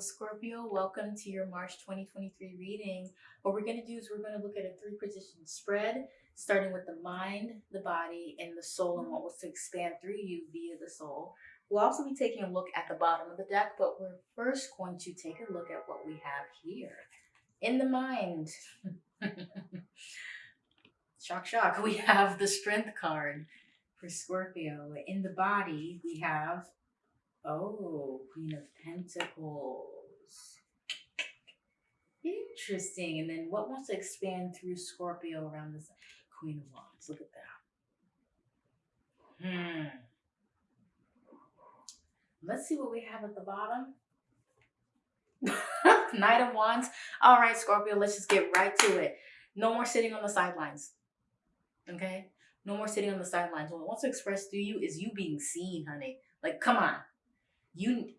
Scorpio. Welcome to your March 2023 reading. What we're going to do is we're going to look at a three position spread, starting with the mind, the body, and the soul, and what was to expand through you via the soul. We'll also be taking a look at the bottom of the deck, but we're first going to take a look at what we have here. In the mind, shock, shock, we have the strength card for Scorpio. In the body, we have Oh, Queen of Pentacles. Interesting. And then what wants to expand through Scorpio around this Queen of Wands? Look at that. Hmm. Let's see what we have at the bottom. Knight of Wands. All right, Scorpio, let's just get right to it. No more sitting on the sidelines. Okay? No more sitting on the sidelines. What wants to express through you is you being seen, honey. Like, come on you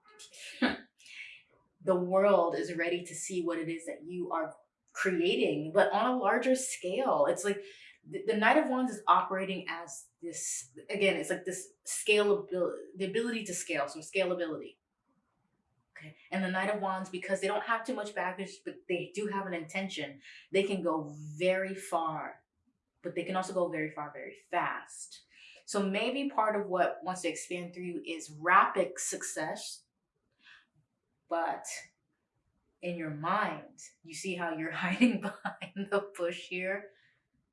the world is ready to see what it is that you are creating but on a larger scale. It's like the, knight of wands is operating as this again it's like this scalability the ability to scale so scalability. Okay? And the knight of wands because they don't have too much baggage but they do have an intention they can go very far but they can also go very far very fast so maybe part of what wants to expand through you is rapid success, but in your mind, you see how you're hiding behind the bush here.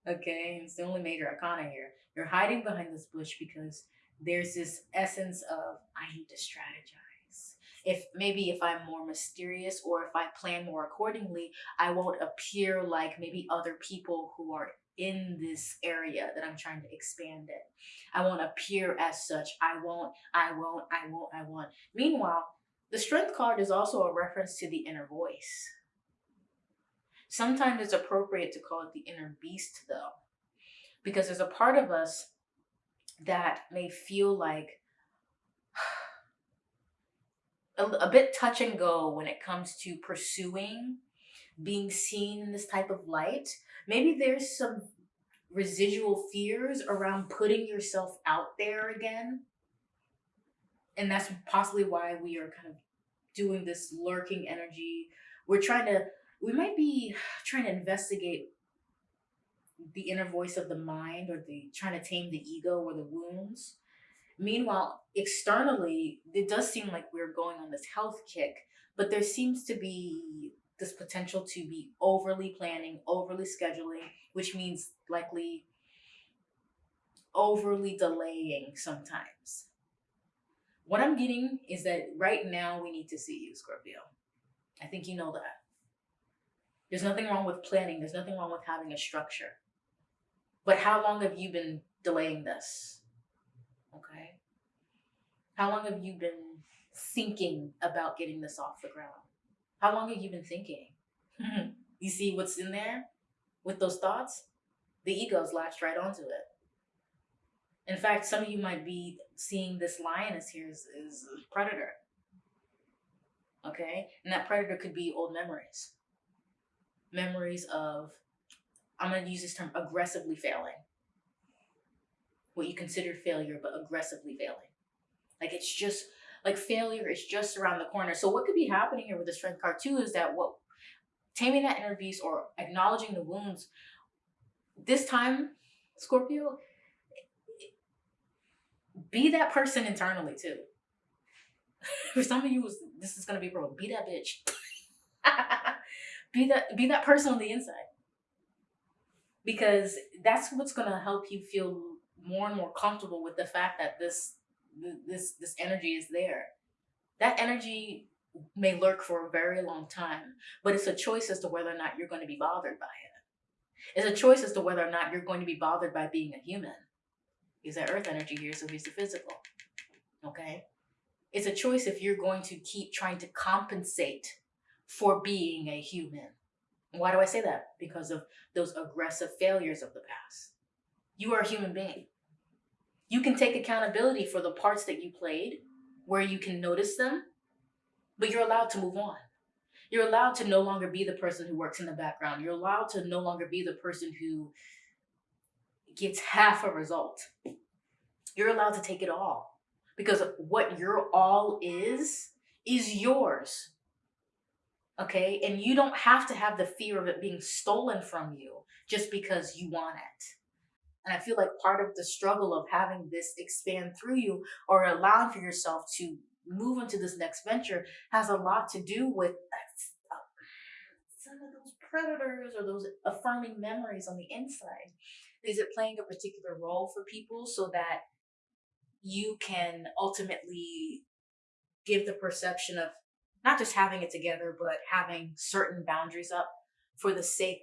Okay, it's the only major arcana here. You're hiding behind this bush because there's this essence of I need to strategize. If maybe if I'm more mysterious or if I plan more accordingly, I won't appear like maybe other people who are in this area that I'm trying to expand in. I won't appear as such. I won't, I won't, I won't, I won't. Meanwhile, the strength card is also a reference to the inner voice. Sometimes it's appropriate to call it the inner beast though, because there's a part of us that may feel like a, a bit touch and go when it comes to pursuing being seen in this type of light. Maybe there's some residual fears around putting yourself out there again. And that's possibly why we are kind of doing this lurking energy. We're trying to, we might be trying to investigate the inner voice of the mind or the trying to tame the ego or the wounds. Meanwhile, externally, it does seem like we're going on this health kick, but there seems to be this potential to be overly planning, overly scheduling, which means likely overly delaying sometimes. What I'm getting is that right now we need to see you, Scorpio. I think you know that. There's nothing wrong with planning. There's nothing wrong with having a structure. But how long have you been delaying this? Okay. How long have you been thinking about getting this off the ground? How long have you been thinking? you see what's in there with those thoughts? The ego's latched right onto it. In fact, some of you might be seeing this lioness here is, is a predator. Okay? And that predator could be old memories. Memories of, I'm going to use this term, aggressively failing. What you consider failure, but aggressively failing. Like it's just like failure is just around the corner. So what could be happening here with the strength card too is that what taming that inner beast or acknowledging the wounds this time, Scorpio, be that person internally too. For some of you, this is gonna be bro. Be that bitch. be that be that person on the inside. Because that's what's gonna help you feel more and more comfortable with the fact that this this this energy is there. That energy may lurk for a very long time, but it's a choice as to whether or not you're going to be bothered by it. It's a choice as to whether or not you're going to be bothered by being a human. Is that earth energy here, so he's the physical. Okay? It's a choice if you're going to keep trying to compensate for being a human. Why do I say that? Because of those aggressive failures of the past. You are a human being. You can take accountability for the parts that you played, where you can notice them, but you're allowed to move on. You're allowed to no longer be the person who works in the background. You're allowed to no longer be the person who gets half a result. You're allowed to take it all because what your all is, is yours. Okay. And you don't have to have the fear of it being stolen from you just because you want it. And I feel like part of the struggle of having this expand through you or allowing for yourself to move into this next venture has a lot to do with some of those predators or those affirming memories on the inside. Is it playing a particular role for people so that you can ultimately give the perception of not just having it together, but having certain boundaries up for the sake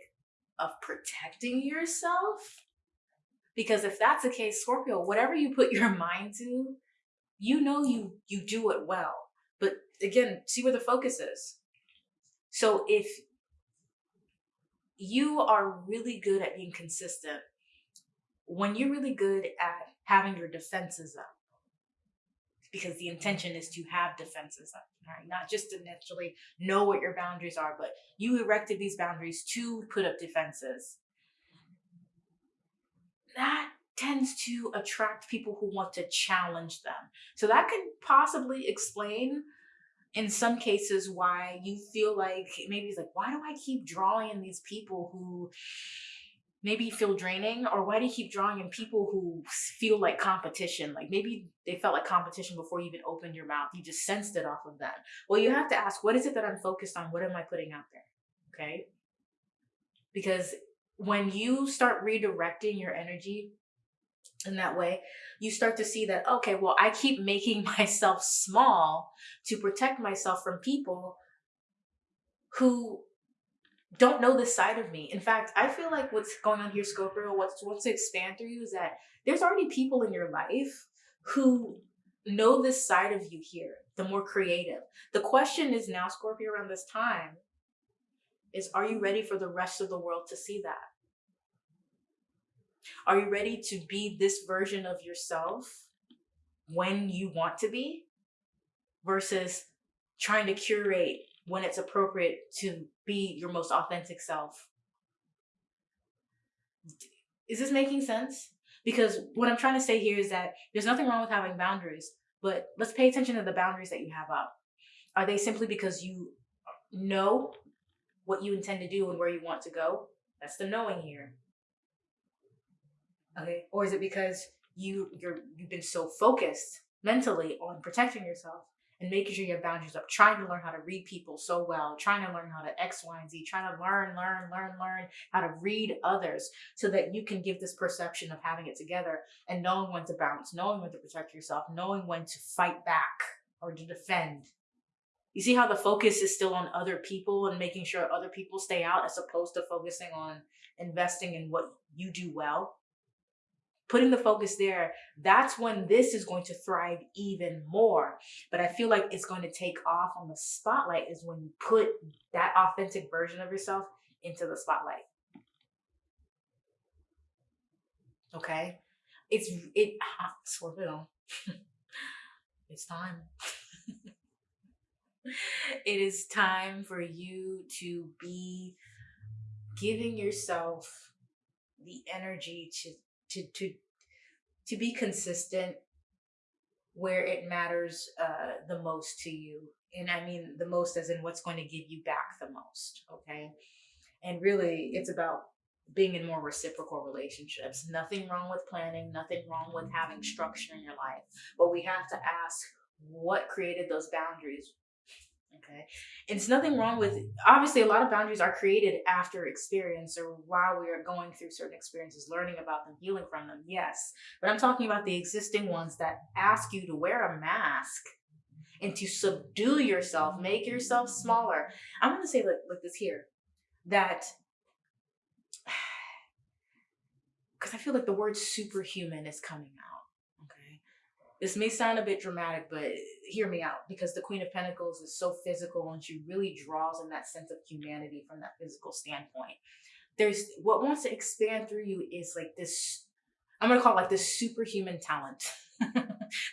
of protecting yourself? Because if that's the case, Scorpio, whatever you put your mind to, you know you you do it well. But again, see where the focus is. So if you are really good at being consistent, when you're really good at having your defenses up, because the intention is to have defenses up, right? Not just to naturally know what your boundaries are, but you erected these boundaries to put up defenses. That tends to attract people who want to challenge them. So that can possibly explain in some cases why you feel like maybe it's like, why do I keep drawing in these people who maybe feel draining? Or why do you keep drawing in people who feel like competition? Like maybe they felt like competition before you even opened your mouth. You just sensed it off of that. Well you have to ask what is it that i'm focused on? What am i putting out there? Okay? Because when you start redirecting your energy in that way, you start to see that, okay, well, I keep making myself small to protect myself from people who don't know this side of me. In fact, I feel like what's going on here, Scorpio, what's what's to expand through you is that there's already people in your life who know this side of you here, the more creative. The question is now, Scorpio, around this time, is are you ready for the rest of the world to see that? Are you ready to be this version of yourself when you want to be versus trying to curate when it's appropriate to be your most authentic self? Is this making sense? Because what I'm trying to say here is that there's nothing wrong with having boundaries, but let's pay attention to the boundaries that you have up. Are they simply because you know what you intend to do and where you want to go? That's the knowing here. Okay. Or is it because you you're you've been so focused mentally on protecting yourself and making sure you have boundaries up, trying to learn how to read people so well, trying to learn how to X, Y, and Z, trying to learn, learn, learn, learn how to read others so that you can give this perception of having it together and knowing when to bounce, knowing when to protect yourself, knowing when to fight back or to defend. You see how the focus is still on other people and making sure other people stay out as opposed to focusing on investing in what you do well? putting the focus there, that's when this is going to thrive even more. But I feel like it's going to take off on the spotlight is when you put that authentic version of yourself into the spotlight. Okay? It's it it's time. It is time for you to be giving yourself the energy to to to to be consistent where it matters uh, the most to you. And i mean the most as in what's going to give you back the most okay? And really it's about being in more reciprocal relationships. Nothing wrong with planning nothing wrong with having structure in your life but we have to ask what created those boundaries Okay. And it's nothing wrong with obviously a lot of boundaries are created after experience or while we are going through certain experiences, learning about them, healing from them. Yes. But I'm talking about the existing ones that ask you to wear a mask and to subdue yourself, make yourself smaller. I'm going to say like, like this here that because I feel like the word superhuman is coming out this may sound a bit dramatic, but hear me out because the Queen of Pentacles is so physical and she really draws in that sense of humanity from that physical standpoint. There's what wants to expand through you is like this, I'm going to call it like this superhuman talent,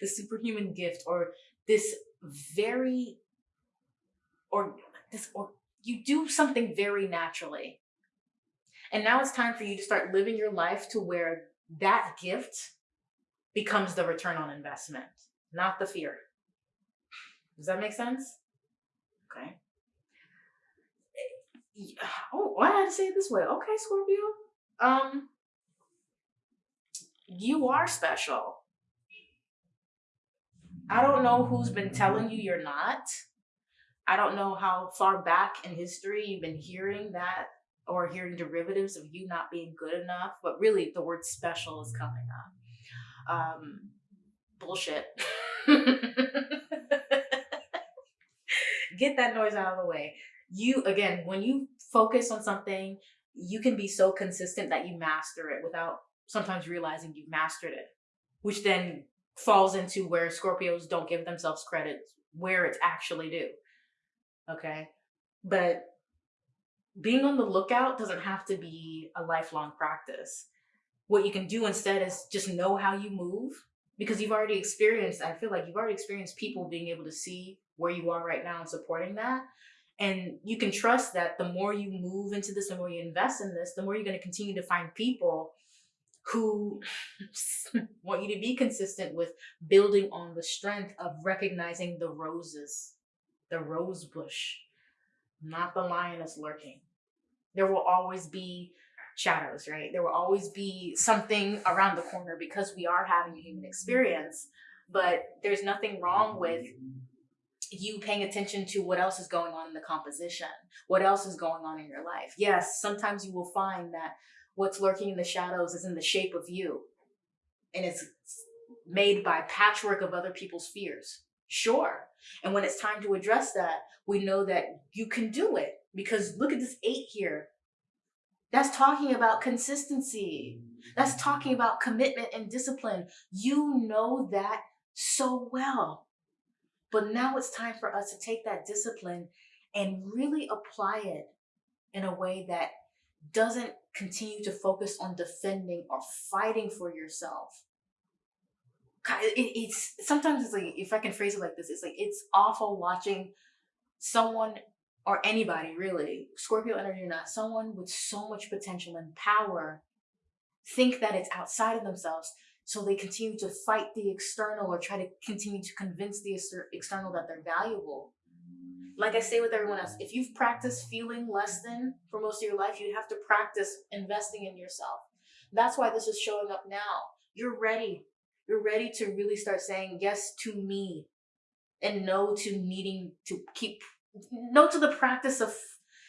the superhuman gift, or this very, or this, or you do something very naturally. And now it's time for you to start living your life to where that gift becomes the return on investment, not the fear. Does that make sense? Okay. Well, I had to say it this way. Okay, Scorpio. Um, you are special. I don't know who's been telling you you're not. I don't know how far back in history you've been hearing that or hearing derivatives of you not being good enough, but really the word special is coming up. Um, bullshit. Get that noise out of the way. You, again, when you focus on something, you can be so consistent that you master it without sometimes realizing you've mastered it, which then falls into where Scorpios don't give themselves credit where it's actually due. Okay. But being on the lookout doesn't have to be a lifelong practice. What you can do instead is just know how you move because you've already experienced, I feel like you've already experienced people being able to see where you are right now and supporting that. And you can trust that the more you move into this, the more you invest in this, the more you're going to continue to find people who want you to be consistent with building on the strength of recognizing the roses, the rose bush, not the lioness lurking. There will always be shadows, right? There will always be something around the corner because we are having a human experience. But there's nothing wrong with you paying attention to what else is going on in the composition, what else is going on in your life. Yes, sometimes you will find that what's lurking in the shadows is in the shape of you and it's made by patchwork of other people's fears. Sure. And when it's time to address that, we know that you can do it because look at this eight here. That's talking about consistency. That's talking about commitment and discipline. You know that so well. But now it's time for us to take that discipline and really apply it in a way that doesn't continue to focus on defending or fighting for yourself. It, it's sometimes it's like if I can phrase it like this, it's like it's awful watching someone or anybody really, Scorpio energy or not, someone with so much potential and power think that it's outside of themselves. So they continue to fight the external or try to continue to convince the external that they're valuable like I say with everyone else, if you've practiced feeling less than for most of your life, you have to practice investing in yourself. That's why this is showing up now. You're ready. You're ready to really start saying yes to me and no to needing to keep, no to the practice of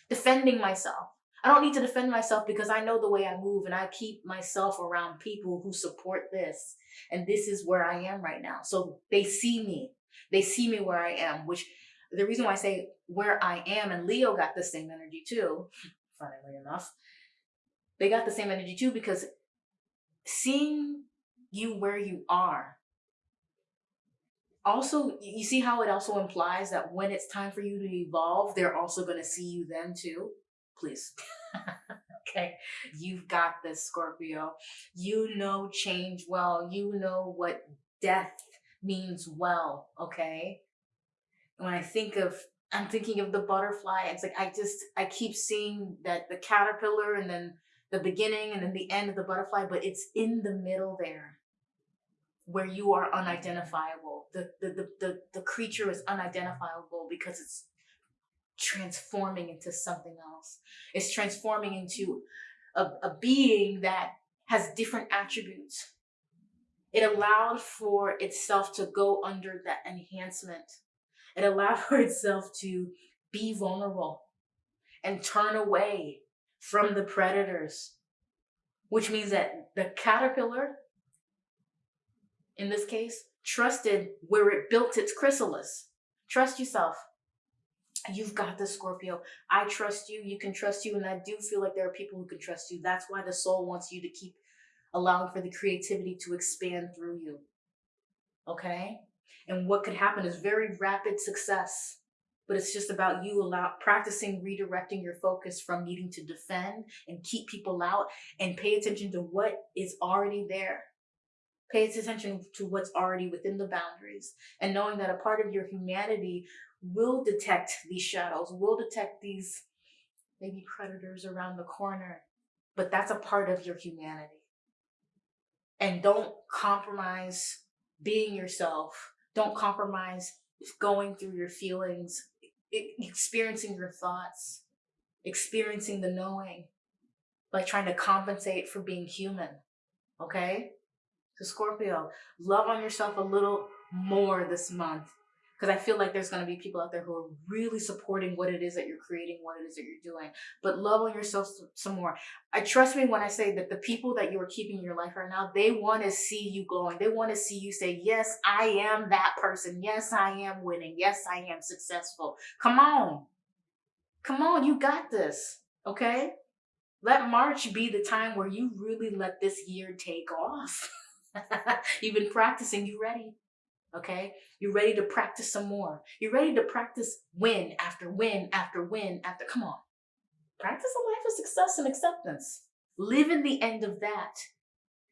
defending myself. I don't need to defend myself because I know the way I move and I keep myself around people who support this. And this is where I am right now. So they see me. They see me where I am, which the reason why I say where I am and Leo got the same energy too, funnily enough, they got the same energy too because seeing you where you are also you see how it also implies that when it's time for you to evolve they're also going to see you then too? Please. Okay you've got this scorpio. You know change well. You know what death means well okay? When I think of, I'm thinking of the butterfly. It's like I just, I keep seeing that the caterpillar and then the beginning and then the end of the butterfly, but it's in the middle there where you are unidentifiable. The, the, the, the, the creature is unidentifiable because it's transforming into something else. It's transforming into a, a being that has different attributes. It allowed for itself to go under that enhancement it allowed for itself to be vulnerable and turn away from the predators, which means that the caterpillar, in this case, trusted where it built its chrysalis. Trust yourself. You've got this, Scorpio. I trust you. You can trust you. And I do feel like there are people who can trust you. That's why the soul wants you to keep allowing for the creativity to expand through you. Okay? And what could happen is very rapid success. But it's just about you allow practicing redirecting your focus from needing to defend and keep people out and pay attention to what is already there. Pay attention to what's already within the boundaries and knowing that a part of your humanity will detect these shadows, will detect these maybe predators around the corner, but that's a part of your humanity. And don't compromise being yourself don't compromise going through your feelings, experiencing your thoughts. experiencing the knowing, like trying to compensate for being human. Okay? So, Scorpio, love on yourself a little more this month because I feel like there's going to be people out there who are really supporting what it is that you're creating, what it is that you're doing. But love on yourself some more. I trust me when I say that the people that you are keeping in your life right now, they want to see you glowing. They want to see you say, "Yes, I am that person. Yes, I am winning. Yes, I am successful." Come on. Come on, you got this. Okay? Let March be the time where you really let this year take off. You've been practicing, you're ready? Okay? You're ready to practice some more. You're ready to practice win after win after win after. Come on. Practice a life of success and acceptance. Live in the end of that.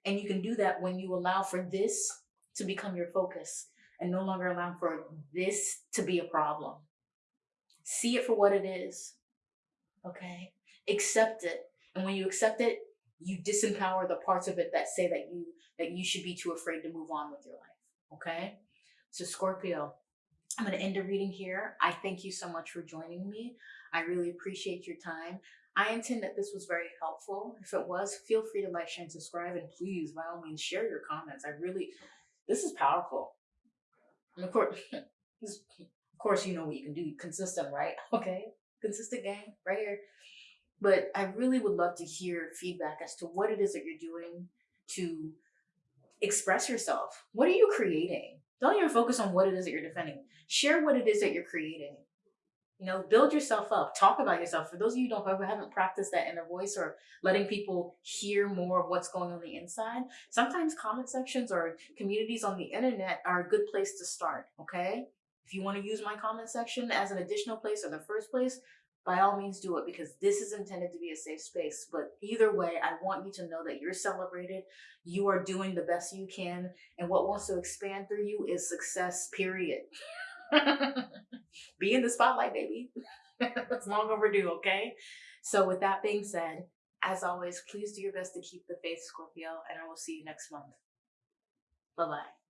And you can do that when you allow for this to become your focus and no longer allow for this to be a problem. See it for what it is. Okay? Accept it. And when you accept it, you disempower the parts of it that say that you that you should be too afraid to move on with your life. Okay? So Scorpio, I'm going to end the reading here. I thank you so much for joining me. I really appreciate your time. I intend that this was very helpful. If it was, feel free to like, share, and subscribe. And please, by all means, share your comments. I really, this is powerful. And of course, of course, you know what you can do. Consistent, right? Okay. Consistent gang right here. But I really would love to hear feedback as to what it is that you're doing to express yourself. What are you creating? Don't even focus on what it is that you're defending. Share what it is that you're creating. You know, build yourself up. Talk about yourself. For those of you who don't who haven't practiced that inner voice or letting people hear more of what's going on the inside, sometimes comment sections or communities on the internet are a good place to start. Okay. If you want to use my comment section as an additional place or the first place, by all means do it because this is intended to be a safe space. But either way, I want you to know that you're celebrated. You are doing the best you can. And what wants to expand through you is success, period. be in the spotlight, baby. That's long overdue, okay? So, with that being said, as always, please do your best to keep the faith, Scorpio, and I will see you next month. Bye bye.